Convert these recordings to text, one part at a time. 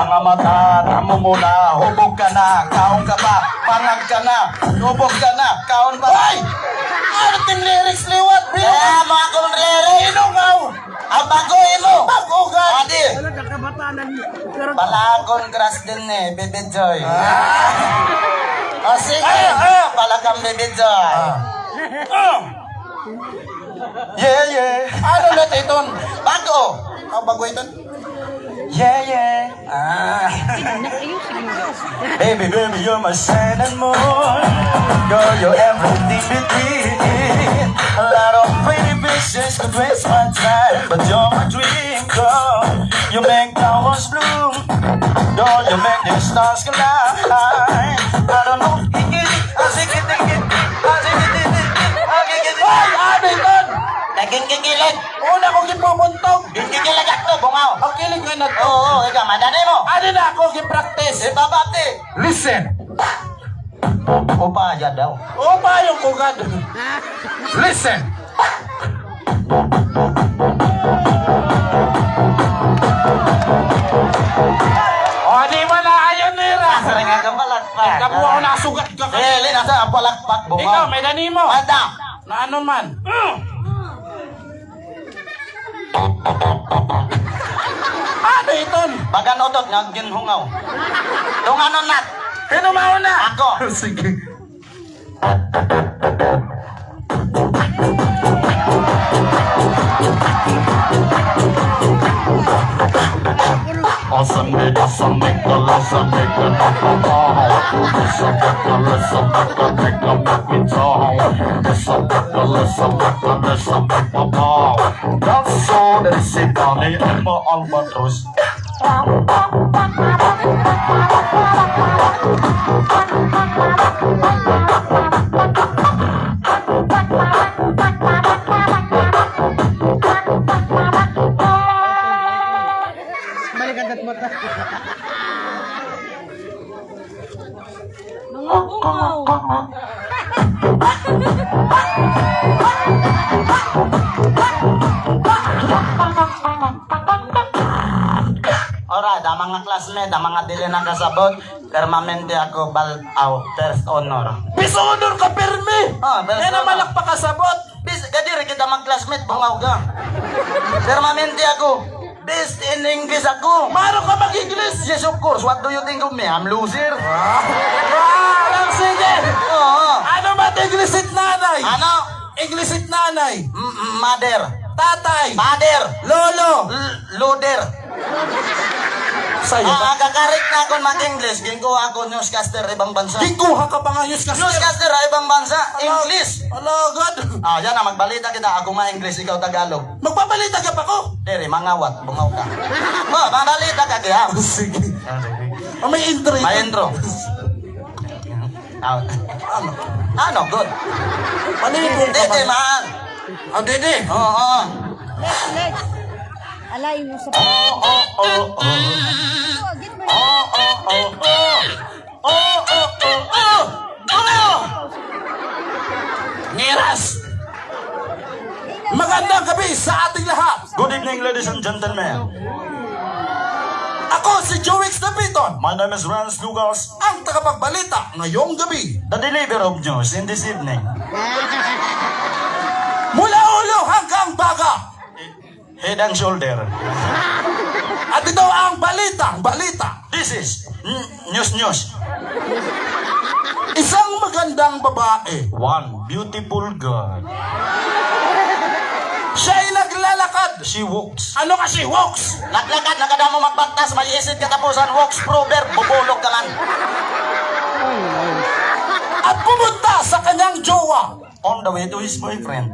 mga mata, tamo mo na, hubog ka na, kaon ka ba, pangag ka na, hubog ka na, kaon ba? Ay! Ano ting lyrics liwat, bro? Eh, mga kong lyrics. Inugaw! Ang bago, ino! Bago ka! Adi! Palakon crush din eh, Baby Joy. Ah. O sige, ah, palakang Baby Joy. Ah. Yeah, yeah. Ano na ito? Bago. Ang bago ito? Yeah, yeah. Ah. baby, baby, you're my sun and moon. Girl, you're everything between. A lot of pretty bitches could waste my time, but you're my dream, girl. You make flowers bloom. Girl, you make the stars collide. I don't know. Naging kikilig. Una kong gipubuntog. Gikikilig ako, bungaw. Ang kilig ka na to. Oo, oo, ikaw, madali mo. Ano na ako gi-practice? Ibabati. Listen. Upa aja daw. Ba yung kugad? Listen. O, di mo na ayon nira. Sering nga palakpak. Kabuha ko nasugat ka Eh, lin, asa palakpak, bungaw. Ikaw, may dani mo. Ada. Na ano man. Ano ito? Bagan otot nga ginhungaw. Dunganon nat. Sino mauna? Ako. Sige. awesome, it is a make a lesson, make a make a ball. This a make a lesson, make a make a make a tall. This a make a lesson, make a this a make a ball. That's all that is it, darling. I'm all my. Classmate, da mga dili nakasabot, permanente ako bal aw first honor. Piso honor ka permi. Ah, first ang honor. malakpak kasabot. Bis, kadiri kita mag classmate, bungaw ka. Permanente ako. Best in English ako. Maro ka mag-English. Yes, of course. What do you think of me? I'm loser. Ah, lang sige. Oo. Ano ba English it nanay? Ano? English it nanay. M- m- mother. Tatay. Father. Lolo. L- loader. Sa'yo Ah, ba? kakarik na ako mag-English. Ginko ako newscaster ibang bansa. Gikuha ka pa nga news kasi. Newscaster ibang bansa. English. Hello, God. Ah, yan na, magbalita kita. Ako ma-English, ikaw Tagalog. Magpabalita ka pa ko. Dere, mangawat, bungaw ka. Oh, mabalita ka kaya. Sige. Oh, may intro ito. May intro. Ah, Ano? ano, good. Manibong ka Dede, ba? man. Ah, dede. Oo, oo. Lex, Lex. Alay mo sa. Oo, oo, oo, oo. Oo, oo, oo, oo. Niras. Magandang gabi sa ating lahat. Good evening, ladies and gentlemen. Ako si Joix Dapiton, My name is Rance Lucas, ang tagapagbalita ngayong gabi. the deliverer of news in this evening. Mula ulo hanggang baga. Head and shoulder. At ito ang balita, balita. This is news news. Isang magandang babae. One beautiful girl. Siya'y naglalakad. She walks. Ano kasi walks? Naglakad, nakadamo magbantas, may isid katapusan, walks prover, bubulog ka man. At pumunta sa kanyang jowa. On the way to his boyfriend.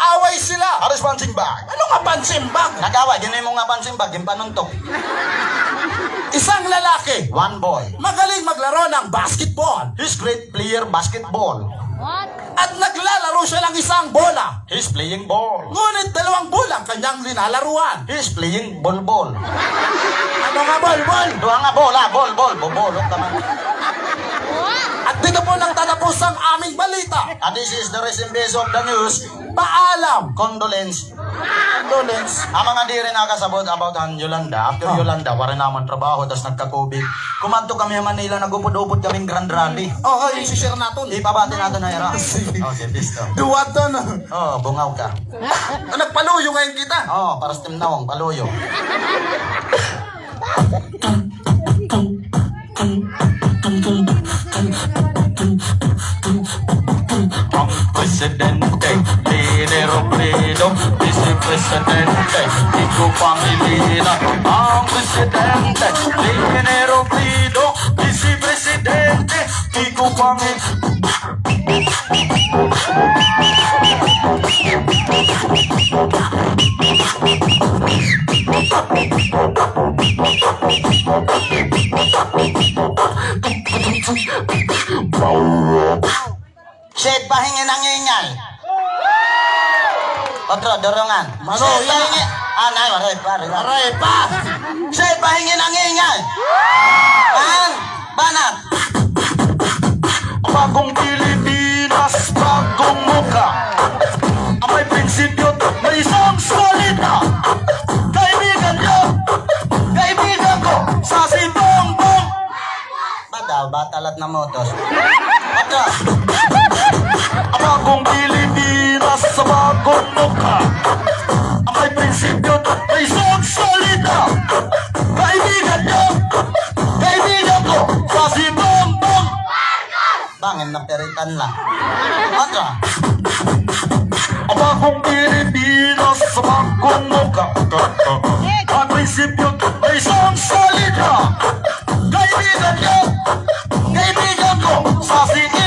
Nag-away sila. Aris punching bag. Ano nga pansimbag? Nagawa, gini mo nga punching bag, yung panuntok. Isang lalaki. One boy. Magaling maglaro ng basketball. He's great player basketball. What? At naglalaro siya ng isang bola. He's playing ball. Ngunit dalawang bola ang kanyang linalaruan. He's playing ball ball. Ano nga ball, ball? Doha nga bola, ball ball, bubulog ka man. At dito po nang tatapos ang aming balita. And this is the recent base of the news. Paalam! Condolence. Condolence. Ang mga di rin nakasabot about ang Yolanda. After Yolanda, wala naman trabaho, tapos nagka-COVID. Kumanto kami sa Manila, nagupod-upod kaming Grand Rally. Oh, oh, yung share natin. Ipabati natin na ira. Okay, listo. Duwat to na. Oh, bungaw ka. Ah, Nagpaluyo ngayon kita. Oh, para sa timnawang, paluyo. presidente, lidero predo, vicepresidente, dico familina, ah presidente, lidero predo, vicepresidente, dico familina. Wow. Pahingin ang ingay. Otro, dorongan. Mano, Shit, ya. pahingin. Ah, nay, maray, pare. Aray pa. Shit, pahingin ang ingay. An, banat. Bagong Pilipinas, bagong muka. May prinsipyo, may isang salita. Kaibigan niyo, kaibigan ko, sa si Bongbong. Badaw, batalat na motos. Otro, bagong Pilipinas sa bagong mukha. May prinsipyo at may isang salita Kaibigan niyo, kaibigan ko sa si Bongbong bangin na peritan lang. Ang bagong Pilipinas sa bagong mukha. Ang prinsipyo at may isang salita Kaibigan niyo, kaibigan ko sa si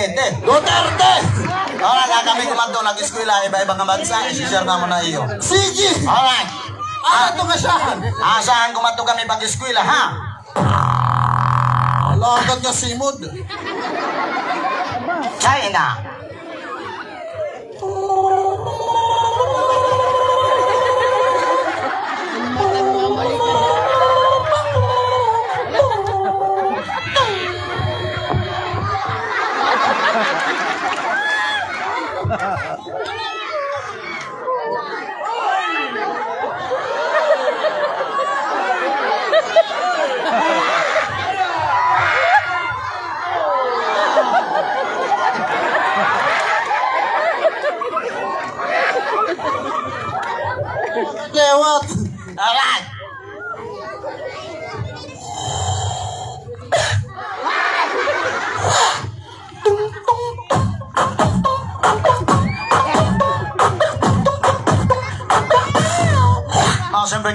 butete? Duterte. Alright, kami kumanto, nag-eskwela, iba-ibang bansa, isi-share na mo na iyo. Sige. Alright. Ah, ito nga siya. Asahan kumanto kami pag-eskwela, ha? Alagad nga simod. China.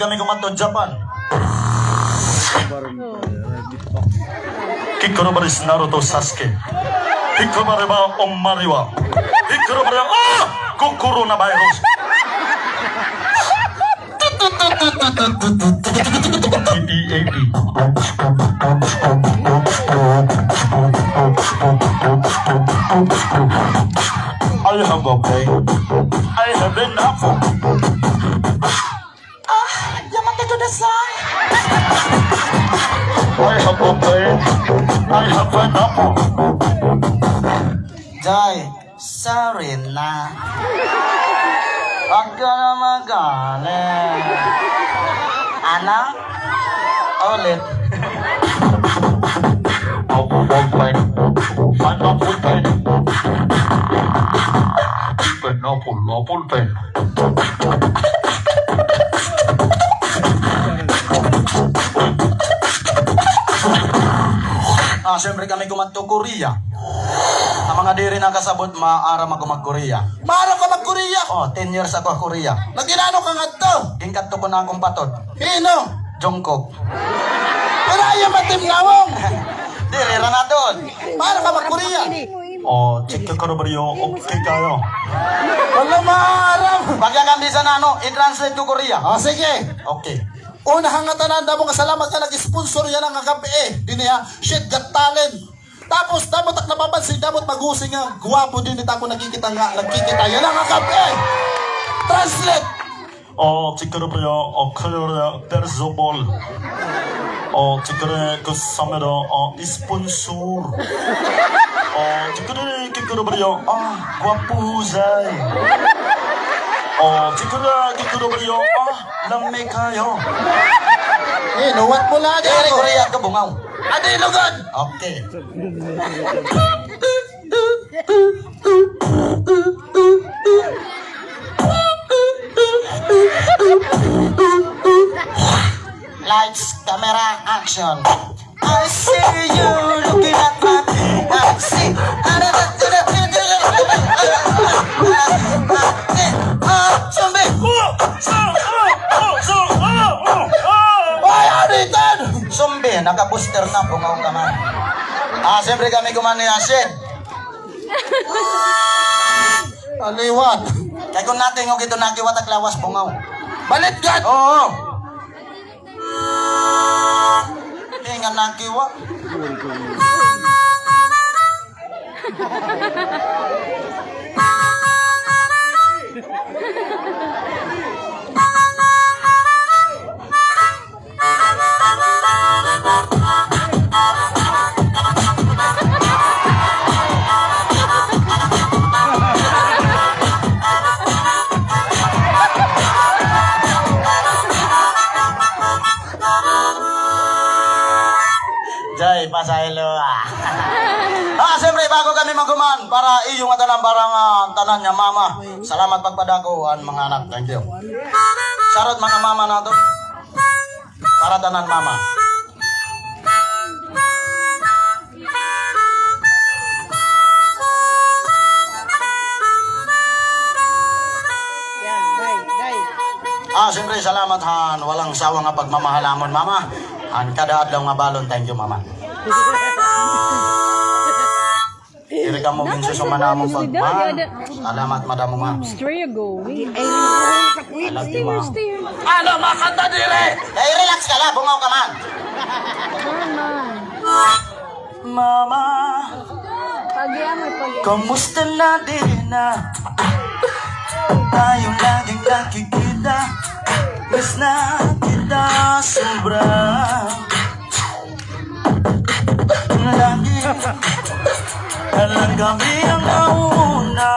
kami komandan Jepang. Kikoro Naruto Sasuke. Kikoro bari ba Omari wa. Kikoro bari ah oh! kokoro na virus. I have a pain. I have enough. the side. I have a pain. I have an apple. Die. Sorry, na. Aggaramagale. Anna. Olip. I'm a woman. I'm a woman. Open up, open up. Ah, syempre kami kumadto Korea. Ang mga diri nakasabot maaram ako mag Korea. Maaram ka mag Korea? Oh, 10 years ako Korea. Naginano ka ngadto? to ko na akong patot. Hino? Jungkook. Pero ayaw matim nawong. diri ra na doon. Maaram ka mag Korea. Oh, check ka Oke oh, Okay kayo. Wala maaram. Bagyan na ano, nano, i-translate to Korea. Oh, sige. Okay. Una hangatanan damo nga salamat ka nag-sponsor yan ang gabi eh. Dini ha, shit got talent. Tapos damot ak napapansin damot magusing nga guwapo din ita ko nakikita nga nakikita yan ang gabi eh. Translate. 어, 지켜가라버려. 어, 클레어야. 베르소볼. 어, 지켜래 그 사메라. 어, 이스폰술. 어, 지켜래 그 기끌어버려 아 과부자이 어 기끌어 기끌어버려 아 lamekayo Eh, nuwat mo lang Dari dito. Korea ka bungaw Ano yung lugod? Okay Lights, camera, action. I see you looking at my I see. Ah, zombie! Ay, ito? Zombie, naka-booster na, bungaw ka man. Ah, siyempre kami kuman ni Asid. Aliwat. Kaya kung natin yung ito nakiwat lawas, bungaw. Balit ka! Oo. Hindi nga nakiwa. Jay, pasaylo ah. ah, siyempre, bago kami maguman, para iyong atanan parang ah, tanan niya, mama. Salamat pagpadakuan, mga anak. Thank you. Sarot mga mama na to. Para tanan, mama. Ah, siyempre, salamat han. Walang sawa nga pagmamahalamon, mama. Han, kada adlaw nga balon. Thank you, mama. Iri ka mo minso sumanamong pagman. Salamat, madam mo, ma. Where you going? I love you, ma. Stay. Ano, makanta dire? Eh, relax ka lang. Bungaw ka man. Mama, mo, pagyan. kamusta na din na? Tayo laging nakikita. Miss na kita sobra. Lagi Alam kami ang nauna.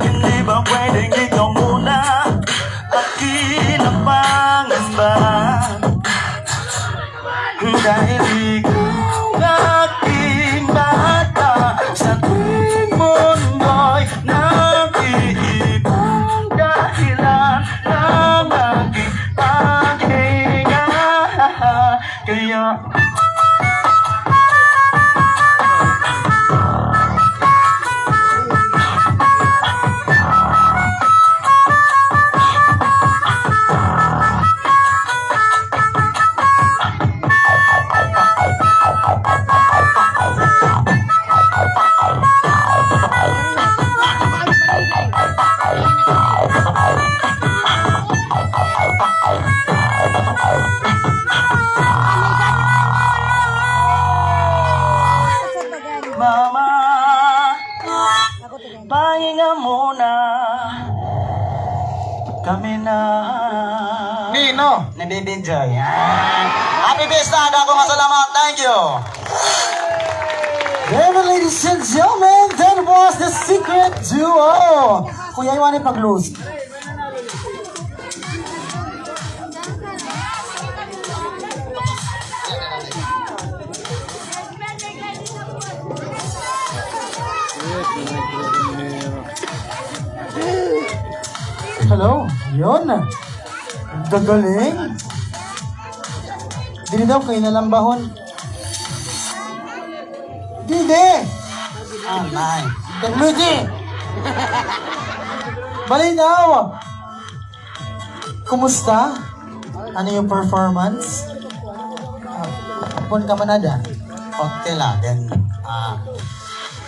Hindi ba pwedeng ikaw muna? Akin ang pangamba Dahil was the secret duo. Kuya, iwan pag-lose. Hello, yun. Gagaling. Dili daw kayo nalambahon. Dili! Ah, nine. Technology! Bali daw! Kumusta? Ano yung performance? Ah, Hapon ka manada? Okay lang. Then, ah,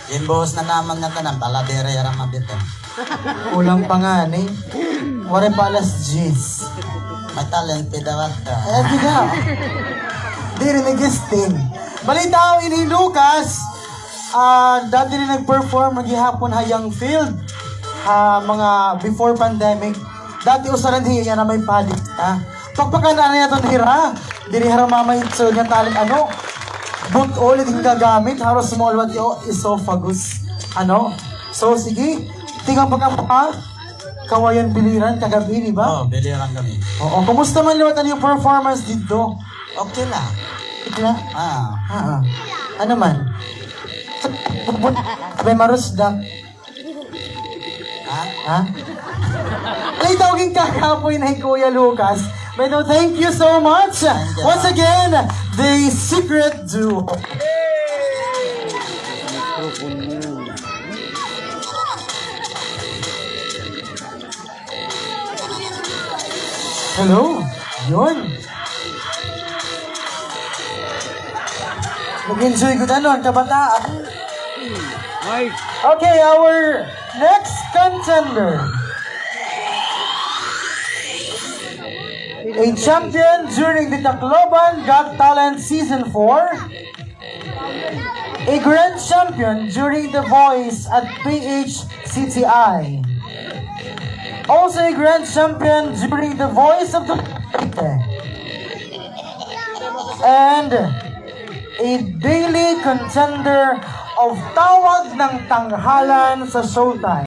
yung boss na naman nga tanang, taladere yarang mabitin. Kulang pa nga ni. Wari pa alas 10. May talent, pidawat ka. Eh, di ka. Di rin nag-guesting. Balita ko Lucas, ah dati rin nag-perform naghihapon hayang field. ha mga before pandemic. Dati usaran hiya na may padik. Ha? Pagpakan na niya itong hira. Diri hara mamay so niya talent ano. But ulit yung gagamit. Haro small what yo esophagus. Ano? So, sige. Tingnan pa ka pa. Kawayan biliran kagabi, di ba? Oh, biliran kami. Oo. Kumusta man liwat ano yung performance dito? Okay lang. Ikla? Ah. Ah, ah. Ano man? May marusda. Ha? Ha? Ay, tawagin kakapoy na Kuya Lucas. But no, thank you so much. Once again, the secret duo. Hello. Yun. Nag-enjoy ko na nun, kabataan. Okay, our next contender. A champion during the Tacloban Got Talent Season 4. A grand champion during The Voice at PHCTI. Also a grand champion during The Voice of the And a daily contender of Tawag ng Tanghalan sa Showtime.